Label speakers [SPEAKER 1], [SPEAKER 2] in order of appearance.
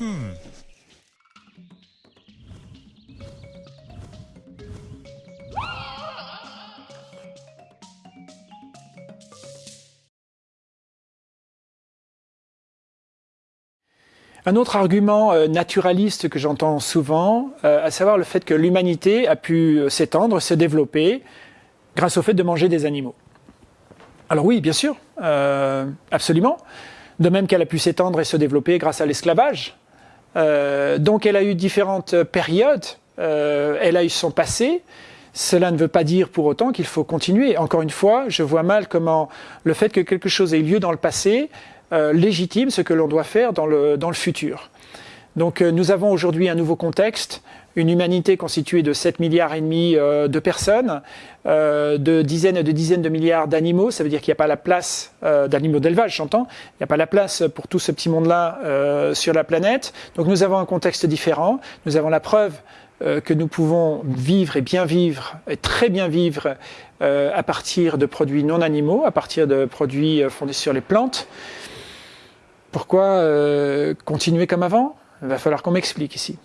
[SPEAKER 1] Un autre argument euh, naturaliste que j'entends souvent, euh, à savoir le fait que l'humanité a pu euh, s'étendre, se développer grâce au fait de manger des animaux. Alors oui, bien sûr, absolument. De même qu'elle a pu s'étendre et se développer grâce à l'esclavage. Donc elle a eu différentes périodes, elle a eu son passé, cela ne veut pas dire pour autant qu'il faut continuer. Encore une fois, je vois mal comment le fait que quelque chose ait lieu dans le passé euh, légitime ce que l'on doit faire dans le, dans le futur. Donc euh, nous avons aujourd'hui un nouveau contexte, une humanité constituée de 7 milliards et demi euh, de personnes, de dizaines et de dizaines de milliards d'animaux, ça veut dire qu'il n'y a pas la place d'animaux d'élevage, j'entends, il n'y a pas la place pour tout ce petit monde-là sur la planète. Donc nous avons un contexte différent, nous avons la preuve que nous pouvons vivre et bien vivre, et très bien vivre à partir de produits non animaux, à partir de produits fondés sur les plantes. Pourquoi euh, continuer comme avant? Il va falloir qu'on m'explique ici.